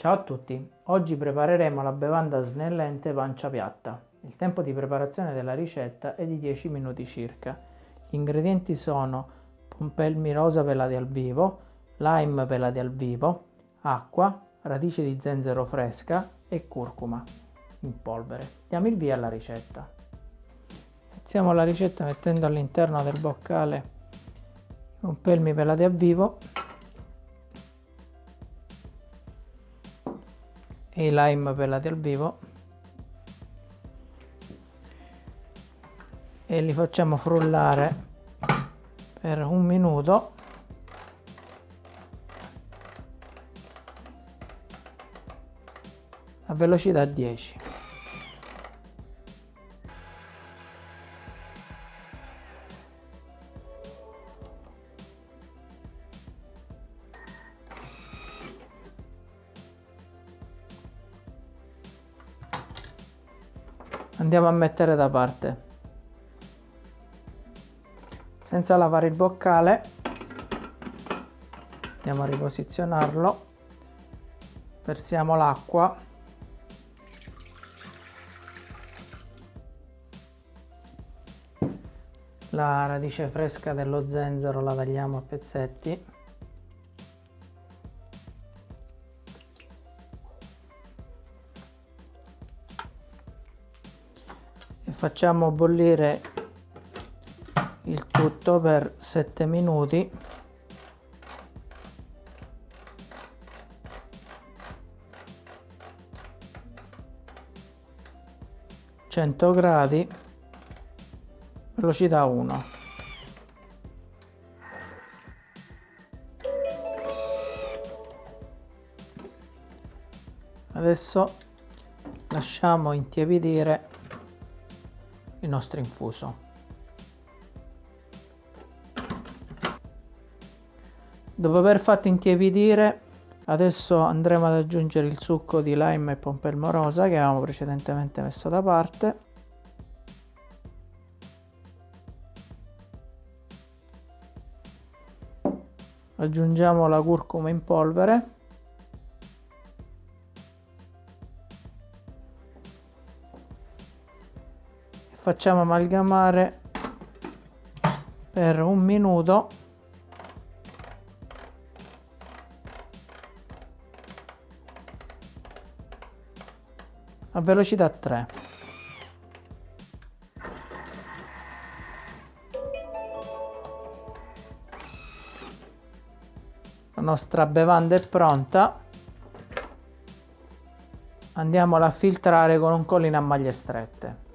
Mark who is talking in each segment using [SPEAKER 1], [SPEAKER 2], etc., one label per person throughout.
[SPEAKER 1] Ciao a tutti, oggi prepareremo la bevanda snellente pancia piatta. Il tempo di preparazione della ricetta è di 10 minuti circa. Gli ingredienti sono pompelmi rosa pelati al vivo, lime pelati al vivo, acqua, radice di zenzero fresca e curcuma in polvere. Diamo il via alla ricetta. Iniziamo la ricetta mettendo all'interno del boccale i pompelmi pelati al vivo i lime pelati al vivo. E li facciamo frullare per un minuto. A velocità 10 andiamo a mettere da parte. Senza lavare il boccale. Andiamo a riposizionarlo. Versiamo l'acqua. La radice fresca dello zenzero la tagliamo a pezzetti facciamo bollire il tutto per 7 minuti. Cento gradi velocità 1 adesso lasciamo intiepidire il nostro infuso. Dopo aver fatto intiepidire adesso andremo ad aggiungere il succo di lime e pompelmo rosa che avevamo precedentemente messo da parte. Aggiungiamo la curcuma in polvere facciamo amalgamare per un minuto. A velocità 3 la nostra bevanda è pronta. Andiamola a filtrare con un collino a maglie strette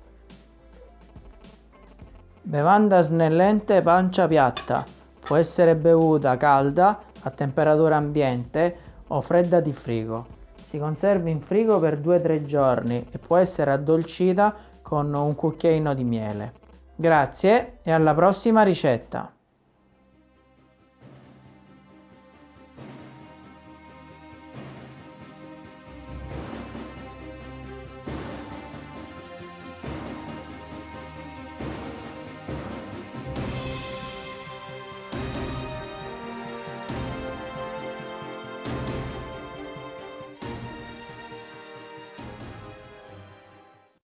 [SPEAKER 1] Bevanda snellente pancia piatta. Può essere bevuta calda, a temperatura ambiente o fredda di frigo. Si conserva in frigo per 2-3 giorni e può essere addolcita con un cucchiaino di miele. Grazie e alla prossima ricetta!